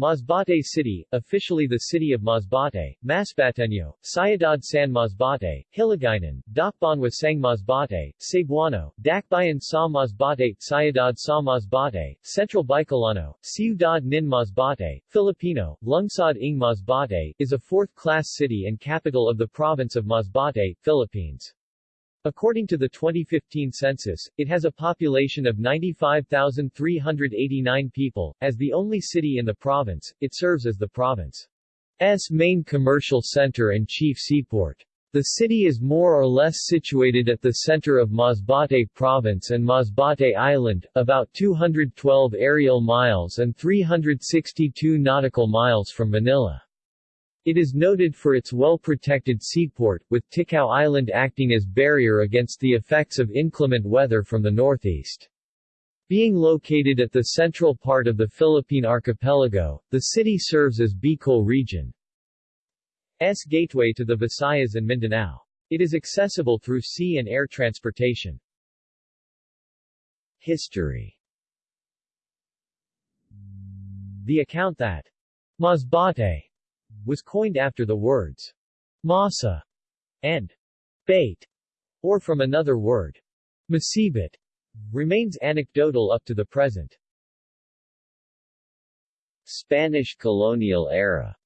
Masbate City, officially the city of Masbate, Masbateño, Ciudad San Masbate, Hiligaynon, Dakbanwa Sang Masbate, Cebuano, Dakbayan sa Masbate, Ciudad sa Masbate, Central Bicolano, Ciudad Nin Masbate, Filipino, Lungsod ng Masbate, is a fourth-class city and capital of the province of Masbate, Philippines. According to the 2015 census, it has a population of 95,389 people. As the only city in the province, it serves as the province's main commercial center and chief seaport. The city is more or less situated at the center of Masbate Province and Masbate Island, about 212 aerial miles and 362 nautical miles from Manila. It is noted for its well-protected seaport, with Ticao Island acting as barrier against the effects of inclement weather from the northeast. Being located at the central part of the Philippine archipelago, the city serves as Bicol region's gateway to the Visayas and Mindanao. It is accessible through sea and air transportation. History The account that Masbate was coined after the words masa and bait, or from another word, masibit, remains anecdotal up to the present. Spanish colonial era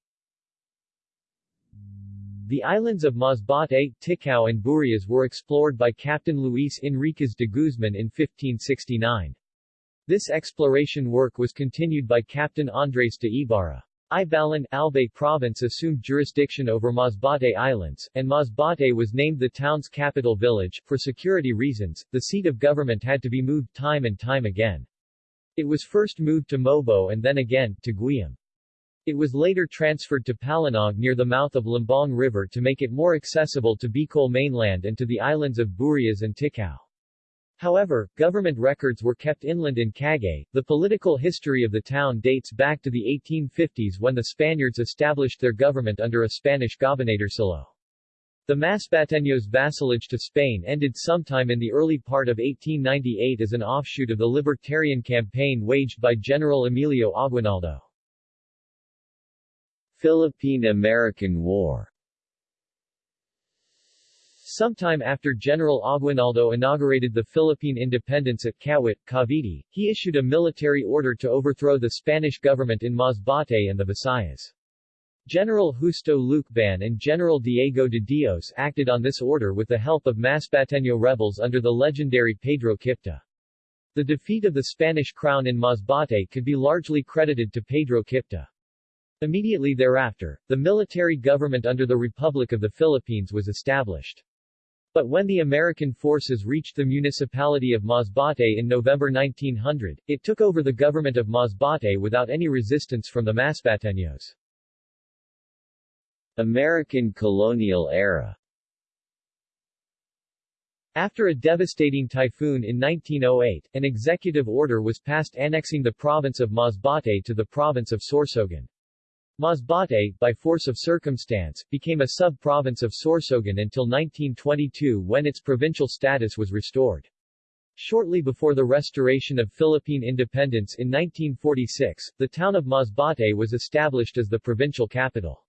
The islands of Masbate, Ticao and Burias were explored by Captain Luis Enriquez de Guzman in 1569. This exploration work was continued by Captain Andres de Ibarra. Ibalan, Albay province assumed jurisdiction over Masbate Islands, and Masbate was named the town's capital village. For security reasons, the seat of government had to be moved time and time again. It was first moved to Mobo and then again, to Guiam. It was later transferred to Palanog near the mouth of Lambong River to make it more accessible to Bicol mainland and to the islands of Burias and Ticao. However, government records were kept inland in Cagay. The political history of the town dates back to the 1850s when the Spaniards established their government under a Spanish gobernadorcillo. The Masbateños' vassalage to Spain ended sometime in the early part of 1898 as an offshoot of the libertarian campaign waged by General Emilio Aguinaldo. Philippine-American War Sometime after General Aguinaldo inaugurated the Philippine independence at Kawit, Cavite, he issued a military order to overthrow the Spanish government in Masbate and the Visayas. General Justo Lucban and General Diego de Dios acted on this order with the help of Masbateño rebels under the legendary Pedro Kipta. The defeat of the Spanish crown in Masbate could be largely credited to Pedro Kipta. Immediately thereafter, the military government under the Republic of the Philippines was established. But when the American forces reached the municipality of Masbate in November 1900, it took over the government of Masbate without any resistance from the Masbateños. American colonial era after a devastating typhoon in 1908, an executive order was passed annexing the province of Masbate to the province of Sorsogon. Masbate, by force of circumstance, became a sub-province of Sorsogon until 1922 when its provincial status was restored. Shortly before the restoration of Philippine independence in 1946, the town of Masbate was established as the provincial capital.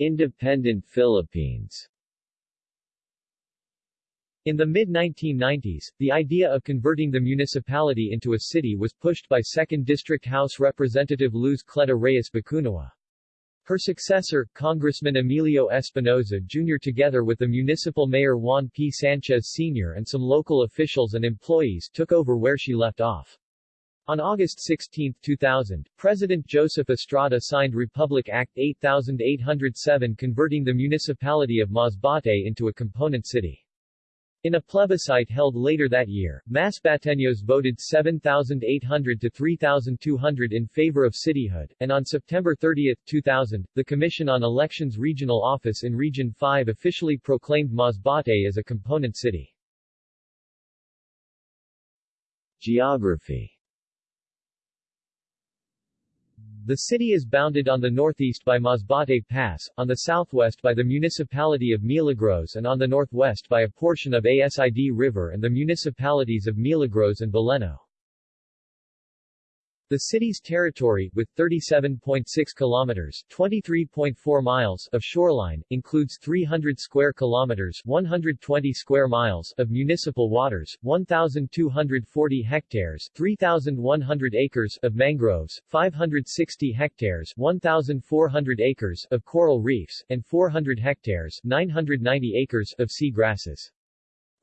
Independent Philippines in the mid-1990s, the idea of converting the municipality into a city was pushed by 2nd District House Representative Luz Cleta Reyes Bakunawa. Her successor, Congressman Emilio Espinoza Jr. together with the municipal mayor Juan P. Sanchez Sr. and some local officials and employees took over where she left off. On August 16, 2000, President Joseph Estrada signed Republic Act 8807 converting the municipality of Masbate into a component city. In a plebiscite held later that year, Masbateños voted 7,800 to 3,200 in favor of cityhood, and on September 30, 2000, the Commission on Elections Regional Office in Region 5 officially proclaimed Masbate as a component city. Geography The city is bounded on the northeast by Masbate Pass, on the southwest by the municipality of Milagros and on the northwest by a portion of Asid River and the municipalities of Milagros and Baleno. The city's territory, with 37.6 kilometers (23.4 miles) of shoreline, includes 300 square kilometers (120 square miles) of municipal waters, 1,240 hectares (3,100 acres) of mangroves, 560 hectares (1,400 acres) of coral reefs, and 400 hectares (990 acres) of sea grasses.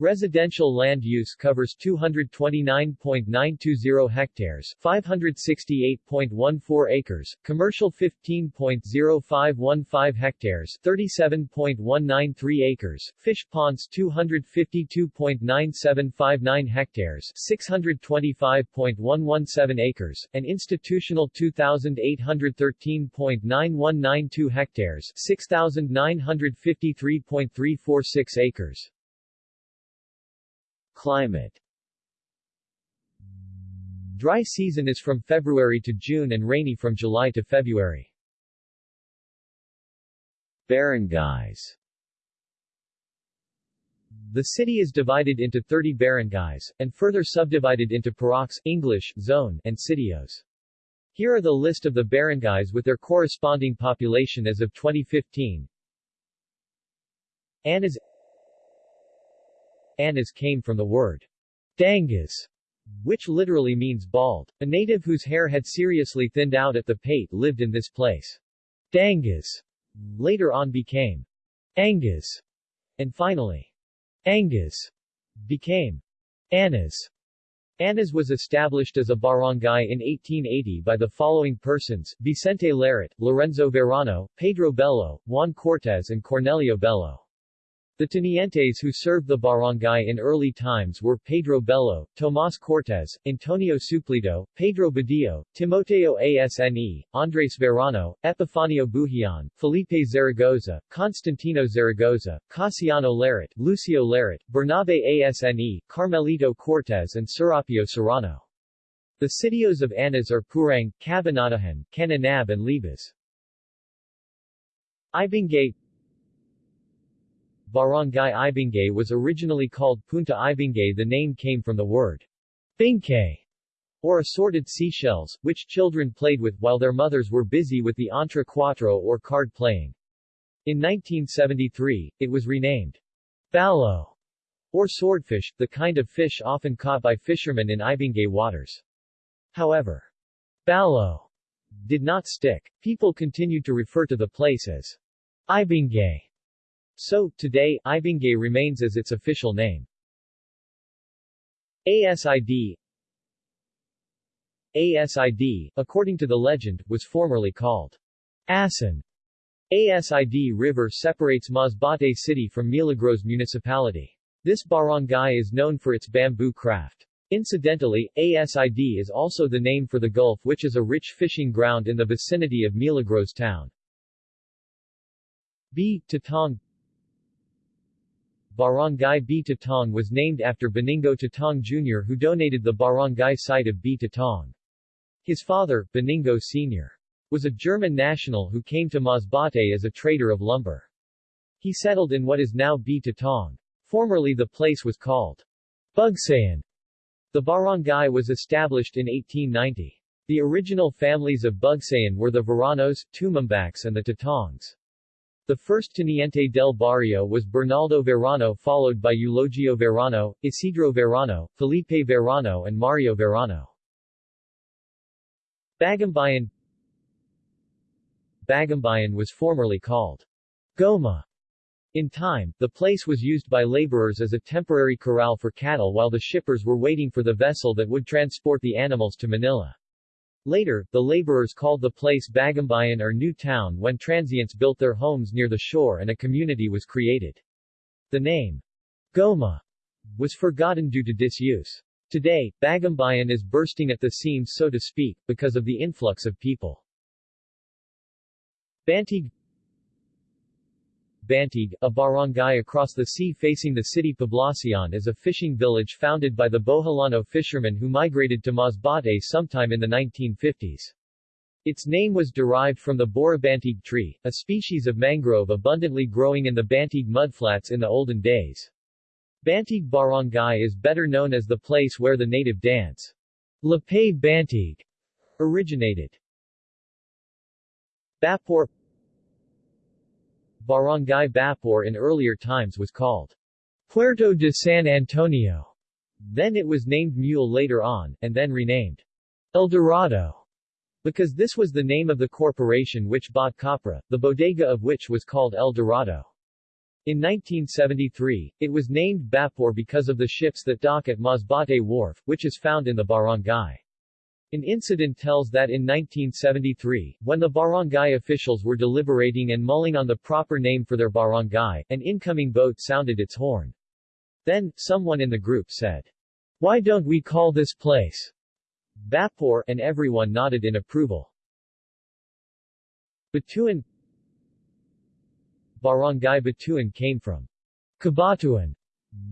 Residential land use covers 229.920 hectares 568.14 acres, commercial 15.0515 hectares 37.193 acres, fish ponds 252.9759 hectares 625.117 acres, and institutional 2,813.9192 hectares 6,953.346 acres. Climate Dry season is from February to June and rainy from July to February. Barangays The city is divided into 30 barangays, and further subdivided into puroks English, zone, and sitios. Here are the list of the barangays with their corresponding population as of 2015. Anas Anas came from the word dangas, which literally means bald. A native whose hair had seriously thinned out at the pate lived in this place. Dangas later on became Angas, and finally Angas became Anas. Anas was established as a barangay in 1880 by the following persons, Vicente Larit, Lorenzo Verano, Pedro Bello, Juan Cortez and Cornelio Bello. The tenientes who served the barangay in early times were Pedro Bello, Tomas Cortez, Antonio Suplido, Pedro Badillo, Timoteo Asne, Andres Verano, Epifanio Buhian, Felipe Zaragoza, Constantino Zaragoza, Casiano Larit, Lucio Larit, Bernabe Asne, Carmelito Cortez and Serapio Serrano. The sitios of Anas are Purang, Cabanatuan, Cananab and Libas. Ibingay Barangay Ibingay was originally called Punta Ibingay the name came from the word bingkay, or assorted seashells, which children played with while their mothers were busy with the entre cuatro or card playing. In 1973, it was renamed balo, or swordfish, the kind of fish often caught by fishermen in Ibingay waters. However, balo did not stick. People continued to refer to the place as Ibingay so, today, Ibingay remains as its official name. ASID ASID, according to the legend, was formerly called Asan. ASID River separates Masbate city from Milagros municipality. This barangay is known for its bamboo craft. Incidentally, ASID is also the name for the Gulf which is a rich fishing ground in the vicinity of Milagros town. B. Tatong Barangay B. Tatong was named after Benigno Tatong Jr. who donated the barangay site of B. Tatong. His father, Benigno Sr., was a German national who came to Masbate as a trader of lumber. He settled in what is now B. Tatong. Formerly the place was called Bugsayan. The barangay was established in 1890. The original families of Bugsayan were the Veranos, Tumambaks and the Tatongs. The first teniente del barrio was Bernaldo Verano followed by Eulogio Verano, Isidro Verano, Felipe Verano and Mario Verano. Bagumbayan Bagumbayan was formerly called Goma. In time, the place was used by laborers as a temporary corral for cattle while the shippers were waiting for the vessel that would transport the animals to Manila. Later, the laborers called the place Bagumbayan or New Town when transients built their homes near the shore and a community was created. The name, Goma, was forgotten due to disuse. Today, Bagumbayan is bursting at the seams so to speak, because of the influx of people. Bantig Bantig, a barangay across the sea facing the city Poblacion is a fishing village founded by the Boholano fishermen who migrated to Masbate sometime in the 1950s. Its name was derived from the Borabantig tree, a species of mangrove abundantly growing in the Bantig mudflats in the olden days. Bantig Barangay is better known as the place where the native dance, Lapay Bantig, Originated Bapor Barangay Bapor in earlier times was called Puerto de San Antonio. Then it was named Mule later on, and then renamed El Dorado, because this was the name of the corporation which bought Copra, the bodega of which was called El Dorado. In 1973, it was named Bapor because of the ships that dock at Masbate Wharf, which is found in the barangay. An incident tells that in 1973, when the barangay officials were deliberating and mulling on the proper name for their barangay, an incoming boat sounded its horn. Then, someone in the group said, Why don't we call this place Bapor, and everyone nodded in approval. Batuan Barangay Batuan came from Kabatuan,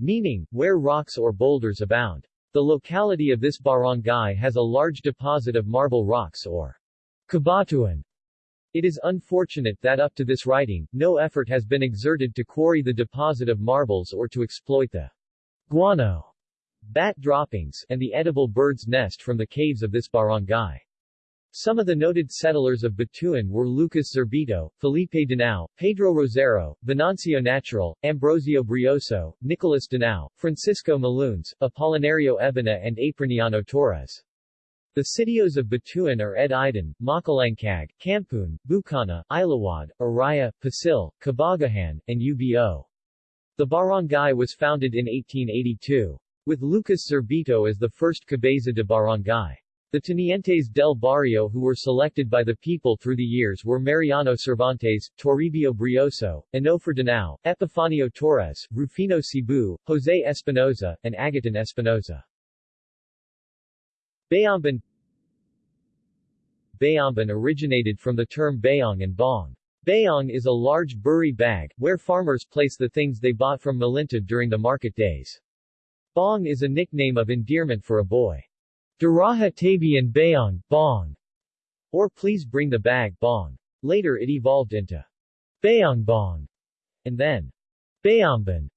meaning, where rocks or boulders abound. The locality of this barangay has a large deposit of marble rocks or Kabatuan. It is unfortunate that up to this writing, no effort has been exerted to quarry the deposit of marbles or to exploit the guano, bat droppings, and the edible bird's nest from the caves of this barangay. Some of the noted settlers of Batuan were Lucas Zerbito, Felipe Danao, Pedro Rosero, Venancio Natural, Ambrosio Brioso, Nicolas Danao, Francisco Malunes, Apolinario Ebena and Apriniano Torres. The sitios of Batuan are Ed Idan, Makalangkag, Campun, Bukana, Ilawad, Araya, Pasil, Kabagahan, and Ubo. The barangay was founded in 1882. With Lucas Zerbito as the first cabeza de barangay. The Tenientes del Barrio who were selected by the people through the years were Mariano Cervantes, Toribio Brioso, Enofer Danao, Epifanio Torres, Rufino Cebu, Jose Espinoza, and Agatan Espinoza. Bayamban Bayamban originated from the term bayong and bong. Bayong is a large buri bag, where farmers place the things they bought from Malintad during the market days. Bong is a nickname of endearment for a boy. Daraha Tabian Bayong, Bong, or please bring the bag, Bong. Later it evolved into Bayong Bong, and then Bayamban.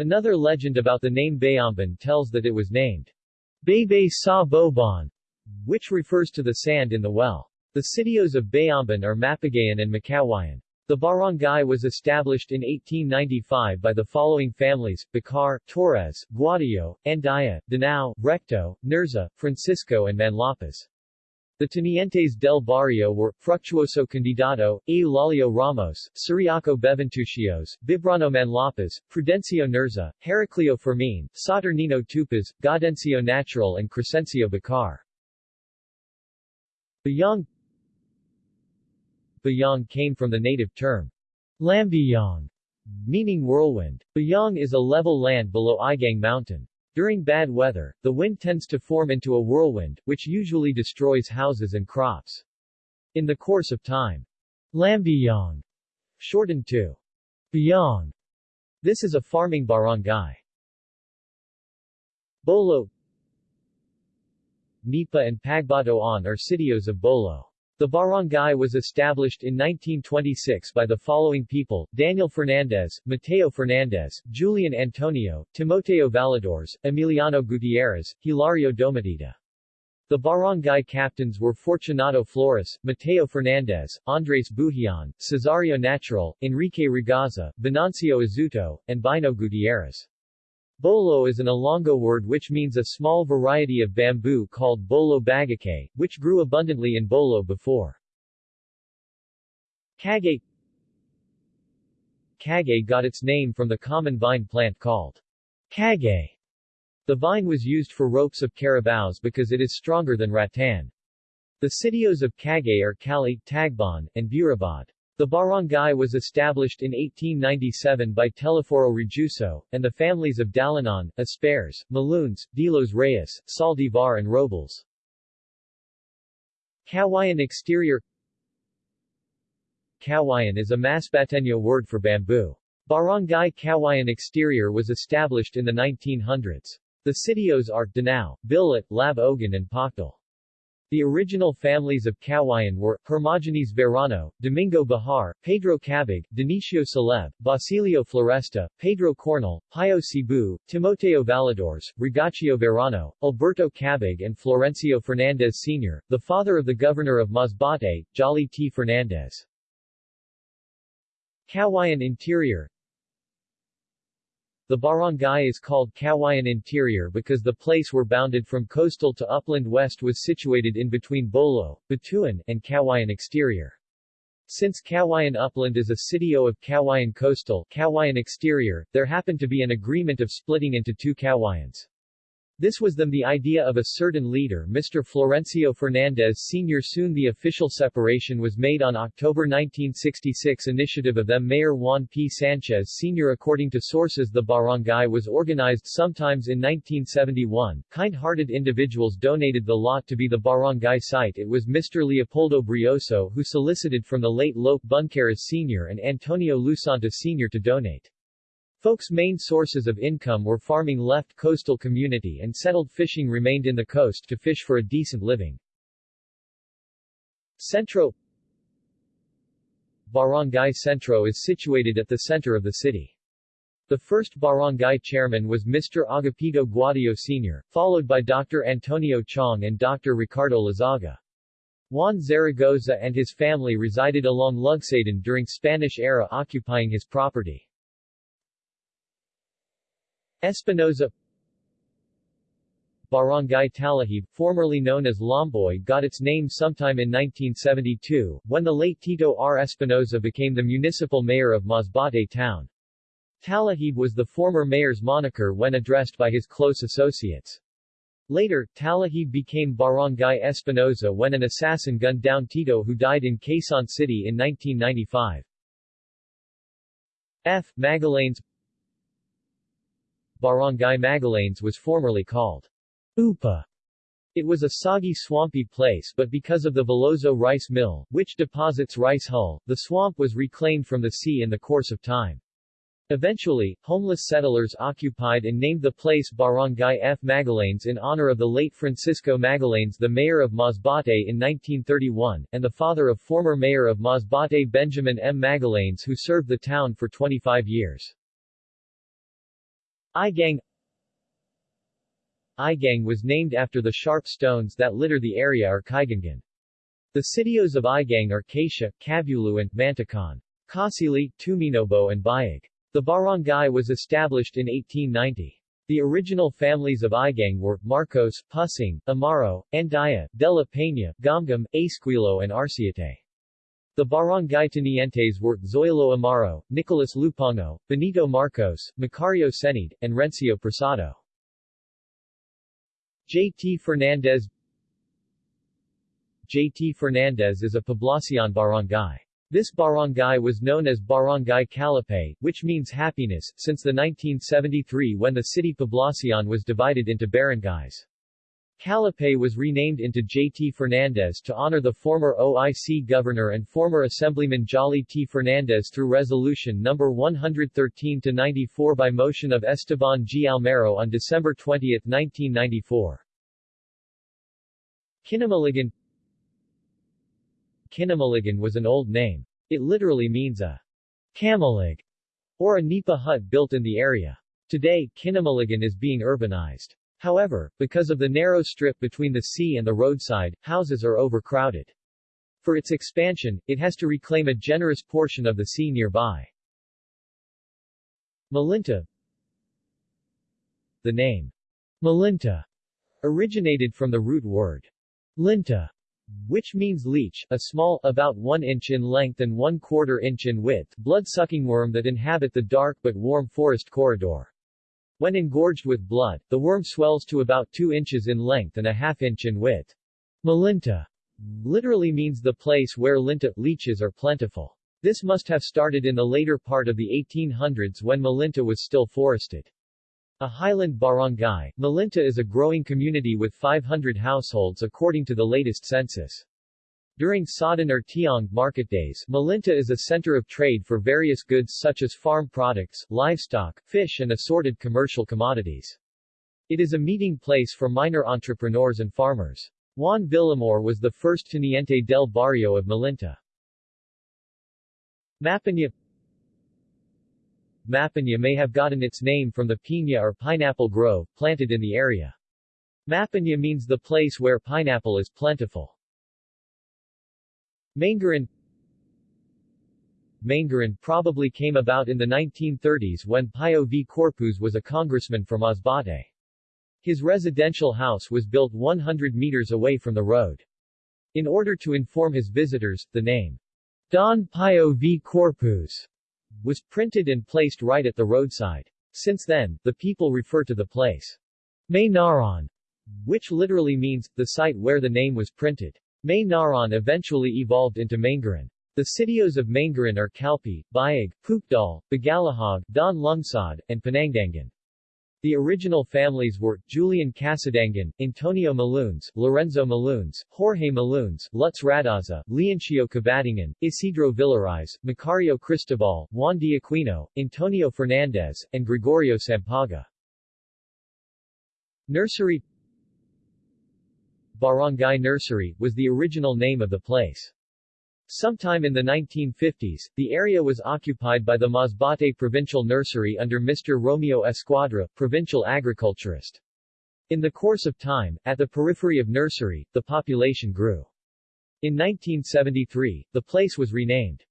Another legend about the name Bayamban tells that it was named Bebe Sa Boban, which refers to the sand in the well. The sitios of Bayamban are Mapagayan and Makawayan. The barangay was established in 1895 by the following families, Bacar, Torres, Guadillo, Andaya, Danao, Recto, Nerza, Francisco and Manlapas. The Tenientes del Barrio were, Fructuoso Candidato, Eulalio Ramos, Suriaco Beventucios, Bibrano Manlapas, Prudencio Nerza, Heraclio Fermin, Saturnino Tupas, Gaudencio Natural and Crescencio Bacar. Bayong Bayong came from the native term Lambiyong, meaning whirlwind. Bayong is a level land below Igang Mountain. During bad weather, the wind tends to form into a whirlwind, which usually destroys houses and crops. In the course of time, Lambiyong, shortened to Bayong, this is a farming barangay. Bolo Nipa and Pagbatoan are sitios of Bolo. The barangay was established in 1926 by the following people, Daniel Fernandez, Mateo Fernandez, Julian Antonio, Timoteo Valadores, Emiliano Gutierrez, Hilario Domatita. The barangay captains were Fortunato Flores, Mateo Fernandez, Andres Buhian, Cesario Natural, Enrique Regaza, Venancio Azuto, and Bino Gutierrez. Bolo is an Ilonggo word which means a small variety of bamboo called bolo bagake, which grew abundantly in Bolo before. Kage Kage got its name from the common vine plant called kage. The vine was used for ropes of carabaos because it is stronger than rattan. The sitios of Kage are Cali, Tagban, and Burabad. The barangay was established in 1897 by Teleforo Rejuso, and the families of Dalanon, Aspares, Malunes, Dilos Reyes, Saldivar and Robles. Kawayan exterior Kawayan is a Masbateño word for bamboo. Barangay Kawayan exterior was established in the 1900s. The sitios are Danao, Bilit, Lab Ogan and Pakdal. The original families of Cawayan were, Hermogenes Verano, Domingo Bahar, Pedro Cabig, Dionisio Celeb, Basilio Floresta, Pedro Cornel, Pio Cebu, Timoteo Valadores, Rigaccio Verano, Alberto Cabig and Florencio Fernandez Sr., the father of the governor of Masbate, Jolly T. Fernandez. Cawayan Interior the barangay is called Cawayan Interior because the place where bounded from coastal to upland west was situated in between Bolo, Batuan, and Cawayan Exterior. Since Cawayan Upland is a sitio of Cawayan Coastal Cawayan Exterior, there happened to be an agreement of splitting into two Cawayans. This was them the idea of a certain leader Mr. Florencio Fernandez Sr. Soon the official separation was made on October 1966 initiative of them Mayor Juan P. Sanchez Sr. According to sources the barangay was organized sometimes in 1971. Kind-hearted individuals donated the lot to be the barangay site it was Mr. Leopoldo Brioso who solicited from the late Lope Buncaras Sr. and Antonio Lusanta Sr. to donate. Folks' main sources of income were farming left coastal community and settled fishing remained in the coast to fish for a decent living. Centro Barangay Centro is situated at the center of the city. The first barangay chairman was Mr. Agapito Guadio Sr., followed by Dr. Antonio Chong and Dr. Ricardo Lazaga. Juan Zaragoza and his family resided along Lugsadan during Spanish era occupying his property. Espinoza Barangay Talahib, formerly known as Lomboy got its name sometime in 1972, when the late Tito R. Espinoza became the municipal mayor of Masbate town. Talahib was the former mayor's moniker when addressed by his close associates. Later, Talahib became Barangay Espinoza when an assassin gunned down Tito who died in Quezon City in 1995. F. Magallanes Barangay Magallanes was formerly called Upa. It was a soggy swampy place but because of the Veloso rice mill, which deposits rice hull, the swamp was reclaimed from the sea in the course of time. Eventually, homeless settlers occupied and named the place Barangay F. Magallanes in honor of the late Francisco Magallanes the mayor of Masbate in 1931, and the father of former mayor of Masbate Benjamin M. Magallanes who served the town for 25 years. Igang Igang was named after the sharp stones that litter the area or Kaigangan. The sitios of Igang are Kasia, and Mantacan. Kasili, Tuminobo and Bayag. The barangay was established in 1890. The original families of Igang were, Marcos, Pusing, Amaro, Andaya, De La Peña, Gamgam, Esquilo and Arciate. The barangay tenientes were Zoilo Amaro, Nicolas Lupango, Benito Marcos, Macario Senid, and Rencio Prasado. J. T. Fernandez J. T. Fernandez is a Poblacion barangay. This barangay was known as Barangay Calapay, which means happiness, since the 1973 when the city Poblacion was divided into barangays. Calapay was renamed into J.T. Fernandez to honor the former OIC governor and former Assemblyman Jolly T. Fernandez through Resolution No. 113-94 by motion of Esteban G. Almero on December 20, 1994. Kinamaligan Kinamaligan was an old name. It literally means a camalig, or a nipa hut built in the area. Today, Kinamaligan is being urbanized. However, because of the narrow strip between the sea and the roadside, houses are overcrowded. For its expansion, it has to reclaim a generous portion of the sea nearby. Malinta The name Malinta originated from the root word linta, which means leech, a small, about 1 inch in length and 1 quarter inch in width, blood-sucking worm that inhabit the dark but warm forest corridor. When engorged with blood, the worm swells to about 2 inches in length and a half inch in width. Malinta literally means the place where linta leeches are plentiful. This must have started in the later part of the 1800s when Malinta was still forested. A highland barangay, Malinta is a growing community with 500 households according to the latest census. During Sadan or Tiong market days, Malinta is a center of trade for various goods such as farm products, livestock, fish and assorted commercial commodities. It is a meeting place for minor entrepreneurs and farmers. Juan Villamor was the first teniente del barrio of Malinta. Mapana Mapana may have gotten its name from the piña or pineapple grove, planted in the area. Mapana means the place where pineapple is plentiful. Mangaran Mangaran probably came about in the 1930s when Pio V. Corpuz was a congressman from Masbate. His residential house was built 100 meters away from the road. In order to inform his visitors, the name Don Pio V. Corpuz was printed and placed right at the roadside. Since then, the people refer to the place May Naran, which literally means, the site where the name was printed. May Naran eventually evolved into Mangaran. The sitios of Mangaran are Calpe, Bayag, Pukdal, Bagalahog, Don Lungsod, and Panangdangan. The original families were, Julian Casadangan, Antonio Maloons, Lorenzo Maloons, Jorge Maloons, Lutz Radaza, Leoncio Cabatingan, Isidro Villariz, Macario Cristobal, Juan de Aquino, Antonio Fernandez, and Gregorio Sampaga. Nursery Barangay Nursery, was the original name of the place. Sometime in the 1950s, the area was occupied by the Masbate Provincial Nursery under Mr. Romeo Esquadra, provincial agriculturist. In the course of time, at the periphery of Nursery, the population grew. In 1973, the place was renamed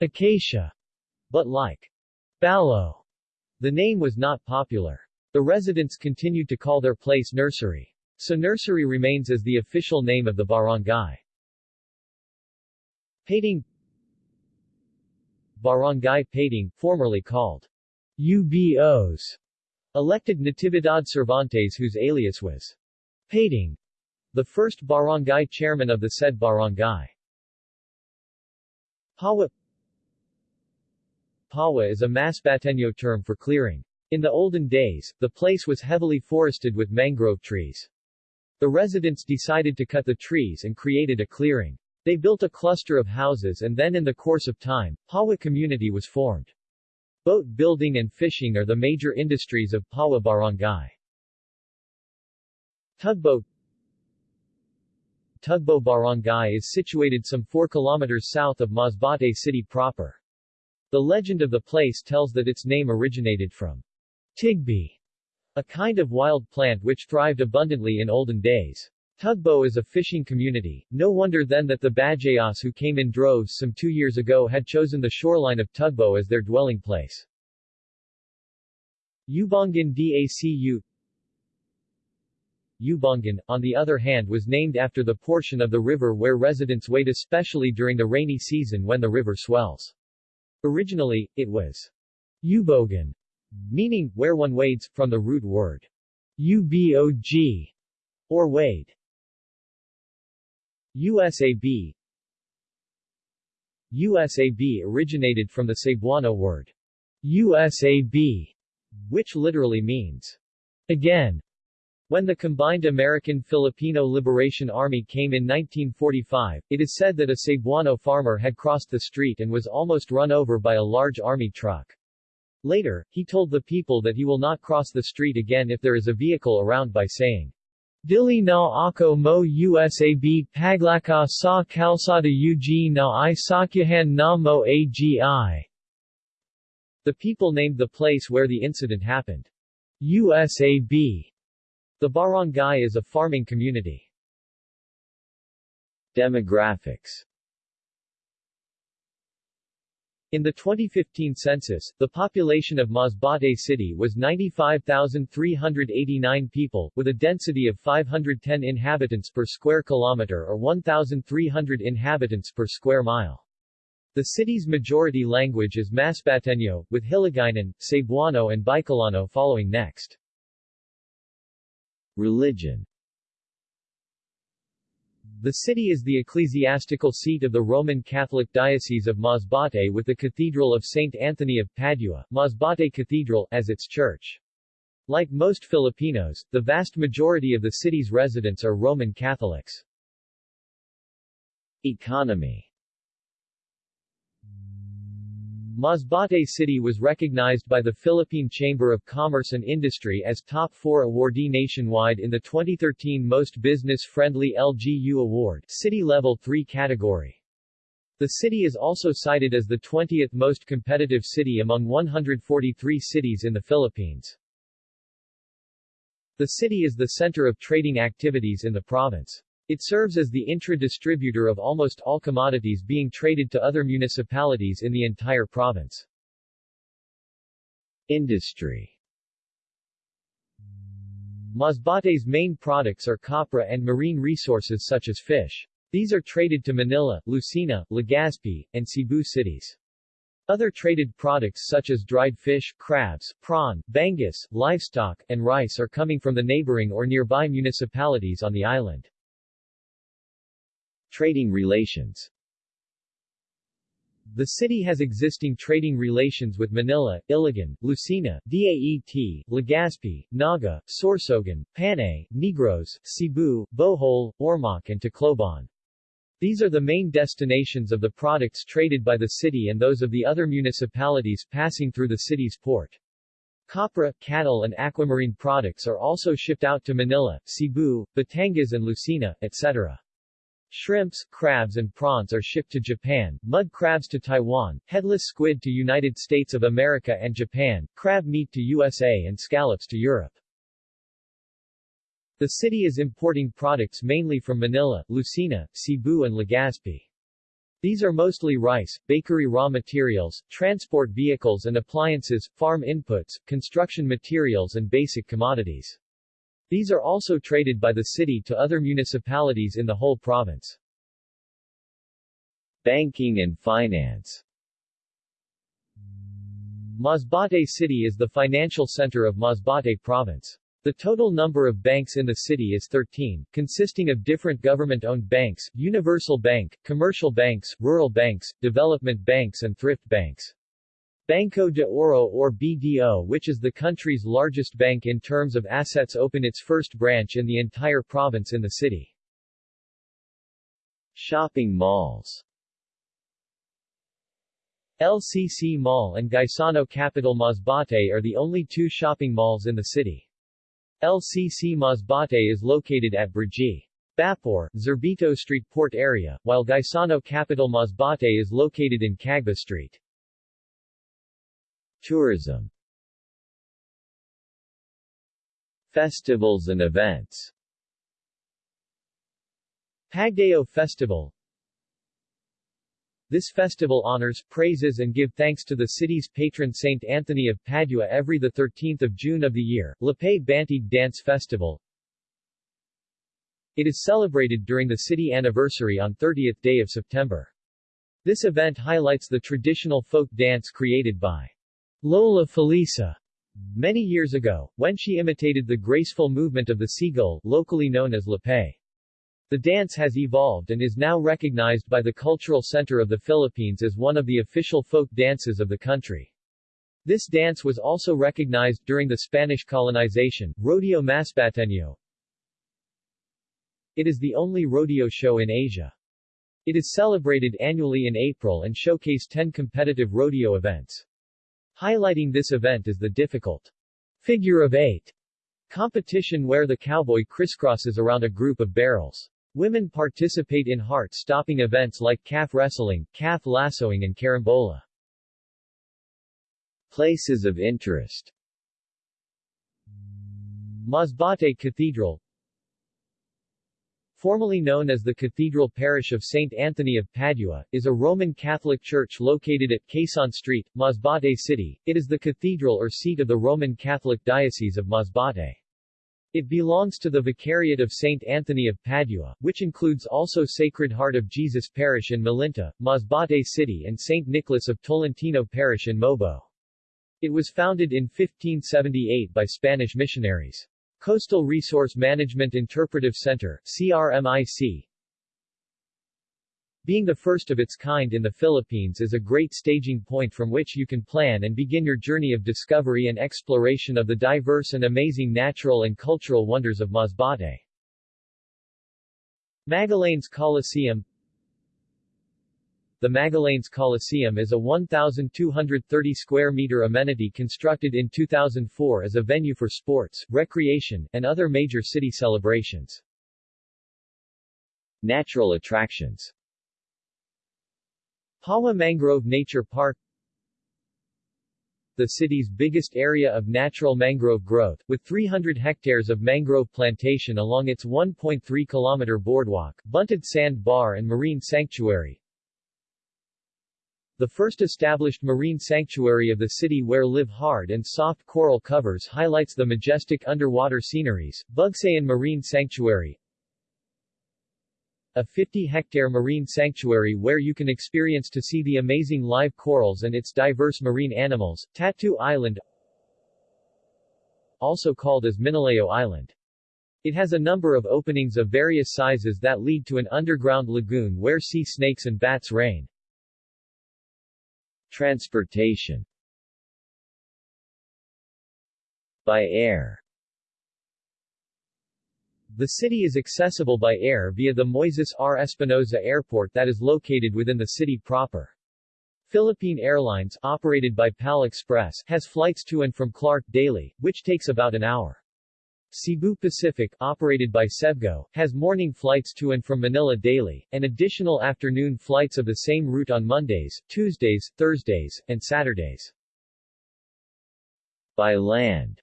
Acacia, but like Balo, the name was not popular. The residents continued to call their place Nursery. So Nursery remains as the official name of the barangay. Pating Barangay Pating, formerly called UBOs, elected Natividad Cervantes whose alias was Pating, the first barangay chairman of the said barangay. Pawa Pawa is a Masbateño term for clearing. In the olden days, the place was heavily forested with mangrove trees. The residents decided to cut the trees and created a clearing. They built a cluster of houses and then in the course of time, Pawa community was formed. Boat building and fishing are the major industries of Pawa Barangay. Tugboat Tugbo Barangay is situated some 4 kilometers south of Masbate city proper. The legend of the place tells that its name originated from Tigby, a kind of wild plant which thrived abundantly in olden days. Tugbo is a fishing community, no wonder then that the Bajayas who came in droves some two years ago had chosen the shoreline of Tugbo as their dwelling place. Ubangan Dacu Ubangan, on the other hand was named after the portion of the river where residents wade especially during the rainy season when the river swells. Originally, it was Ubogan, meaning, where one wades, from the root word ubog, or wade. USAB USAB originated from the Cebuano word USAB, which literally means again. When the combined American-Filipino Liberation Army came in 1945, it is said that a Cebuano farmer had crossed the street and was almost run over by a large army truck. Later, he told the people that he will not cross the street again if there is a vehicle around by saying, Dili na ako mo usab paglaka sa kalsada ug na i sakyahan na mo agi. The people named the place where the incident happened. USAB. The barangay is a farming community. Demographics in the 2015 census, the population of Masbate City was 95,389 people, with a density of 510 inhabitants per square kilometer or 1,300 inhabitants per square mile. The city's majority language is Masbateño, with Hiligaynon, Cebuano and Bicolano following next. Religion the city is the ecclesiastical seat of the Roman Catholic Diocese of Masbate with the Cathedral of St. Anthony of Padua, Masbate Cathedral, as its church. Like most Filipinos, the vast majority of the city's residents are Roman Catholics. Economy Masbate City was recognized by the Philippine Chamber of Commerce and Industry as top 4 awardee nationwide in the 2013 Most Business-Friendly LGU Award City Level 3 category. The city is also cited as the 20th most competitive city among 143 cities in the Philippines. The city is the center of trading activities in the province. It serves as the intra-distributor of almost all commodities being traded to other municipalities in the entire province. Industry Masbate's main products are copra and marine resources such as fish. These are traded to Manila, Lucena, Legazpi, and Cebu cities. Other traded products such as dried fish, crabs, prawn, bangus, livestock, and rice are coming from the neighboring or nearby municipalities on the island. Trading relations the city has existing trading relations with Manila, Iligan, Lucena, Daet, Legazpi, Naga, Sorsogon, Panay, Negros, Cebu, Bohol, Ormoc and Tacloban. These are the main destinations of the products traded by the city and those of the other municipalities passing through the city's port. Copra, cattle and aquamarine products are also shipped out to Manila, Cebu, Batangas and Lucena, etc. Shrimps, crabs and prawns are shipped to Japan, mud crabs to Taiwan, headless squid to United States of America and Japan, crab meat to USA and scallops to Europe. The city is importing products mainly from Manila, Lucena, Cebu and Legazpi. These are mostly rice, bakery raw materials, transport vehicles and appliances, farm inputs, construction materials and basic commodities. These are also traded by the city to other municipalities in the whole province. Banking and finance Masbate City is the financial center of Masbate Province. The total number of banks in the city is 13, consisting of different government-owned banks, universal bank, commercial banks, rural banks, development banks and thrift banks. Banco de Oro or BDO which is the country's largest bank in terms of assets open its first branch in the entire province in the city. Shopping malls LCC Mall and Gaisano Capital Masbate are the only two shopping malls in the city. LCC Masbate is located at Brgy. Bapor, Zerbito Street Port area, while Gaisano Capital Masbate is located in Cagba Street. Tourism Festivals and events Pagdayao Festival This festival honors, praises and give thanks to the city's patron Saint Anthony of Padua every 13 June of the year, Lapay Bantig Dance Festival It is celebrated during the city anniversary on 30th day of September. This event highlights the traditional folk dance created by Lola Felisa many years ago, when she imitated the graceful movement of the seagull, locally known as lapay. The dance has evolved and is now recognized by the Cultural Center of the Philippines as one of the official folk dances of the country. This dance was also recognized during the Spanish colonization, Rodeo Masbateño. It is the only rodeo show in Asia. It is celebrated annually in April and showcase 10 competitive rodeo events. Highlighting this event is the difficult figure of eight competition where the cowboy crisscrosses around a group of barrels. Women participate in heart-stopping events like calf wrestling, calf lassoing and carambola. Places of interest Masbate Cathedral formerly known as the Cathedral Parish of St. Anthony of Padua, is a Roman Catholic church located at Quezon Street, Masbate City. It is the cathedral or seat of the Roman Catholic Diocese of Masbate. It belongs to the Vicariate of St. Anthony of Padua, which includes also Sacred Heart of Jesus Parish in Malinta, Masbate City and St. Nicholas of Tolentino Parish in Mobo. It was founded in 1578 by Spanish missionaries. Coastal Resource Management Interpretive Center, CRMIC Being the first of its kind in the Philippines is a great staging point from which you can plan and begin your journey of discovery and exploration of the diverse and amazing natural and cultural wonders of Masbate. Magallanes Coliseum the Magallanes Coliseum is a 1,230 square meter amenity constructed in 2004 as a venue for sports, recreation, and other major city celebrations. Natural attractions Pawa Mangrove Nature Park the city's biggest area of natural mangrove growth, with 300 hectares of mangrove plantation along its 1.3-kilometer boardwalk, bunted sand bar and marine sanctuary. The first established marine sanctuary of the city where live hard and soft coral covers highlights the majestic underwater sceneries, Bugsayan Marine Sanctuary, a 50-hectare marine sanctuary where you can experience to see the amazing live corals and its diverse marine animals, Tattoo Island also called as Minaleo Island. It has a number of openings of various sizes that lead to an underground lagoon where sea snakes and bats reign. Transportation By air the city is accessible by air via the Moises R. Espinosa Airport that is located within the city proper. Philippine Airlines, operated by PAL Express, has flights to and from Clark daily, which takes about an hour. Cebu Pacific, operated by Cebgo, has morning flights to and from Manila daily, and additional afternoon flights of the same route on Mondays, Tuesdays, Thursdays, and Saturdays. By land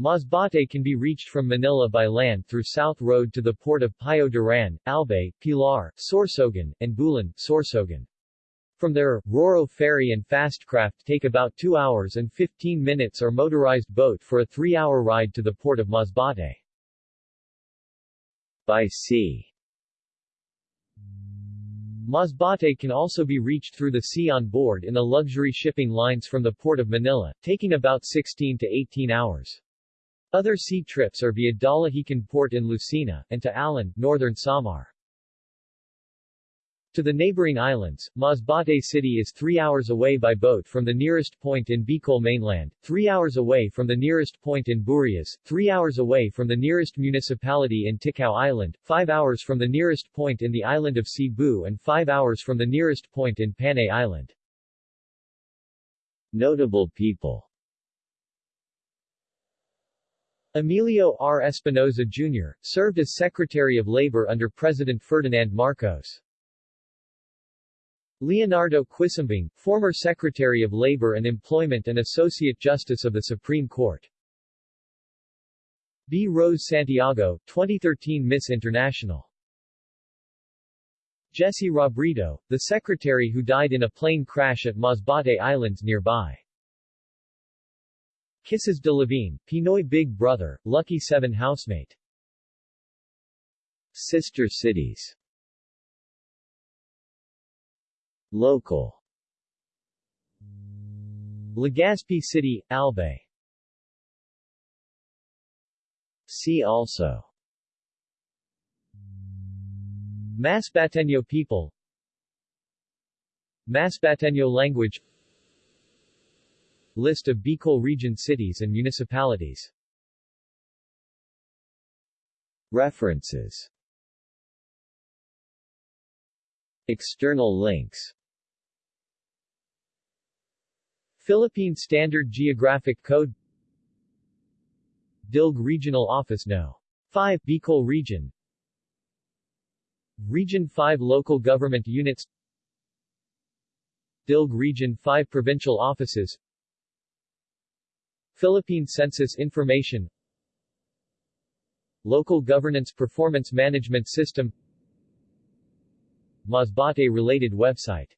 Masbate can be reached from Manila by land through South Road to the port of Pio Duran, Albay, Pilar, Sorsogon, and Bulan, Sorsogon. From there, Roro Ferry and Fastcraft take about 2 hours and 15 minutes or motorized boat for a 3-hour ride to the port of Masbate. By sea Masbate can also be reached through the sea on board in the luxury shipping lines from the port of Manila, taking about 16 to 18 hours. Other sea trips are via Dalahican Port in Lucena, and to Allen, northern Samar. To the neighboring islands, Masbate City is 3 hours away by boat from the nearest point in Bicol mainland, 3 hours away from the nearest point in Burias, 3 hours away from the nearest municipality in Ticao Island, 5 hours from the nearest point in the island of Cebu and 5 hours from the nearest point in Panay Island. Notable people Emilio R. Espinosa Jr., served as Secretary of Labor under President Ferdinand Marcos. Leonardo Quisumbing, former Secretary of Labor and Employment and Associate Justice of the Supreme Court. Bea Rose Santiago, 2013 Miss International. Jesse Robredo, the secretary who died in a plane crash at Masbate Islands nearby. Kisses Delavin, Pinoy Big Brother, Lucky 7 housemate. Sister cities Local. Legazpi City, Albay. See also. Masbateño people. Masbateño language. List of Bicol region cities and municipalities. References. External links Philippine Standard Geographic Code Dilg Regional Office No. 5 Bicol Region Region 5 Local Government Units Dilg Region 5 Provincial Offices Philippine Census Information Local Governance Performance Management System Masbate related website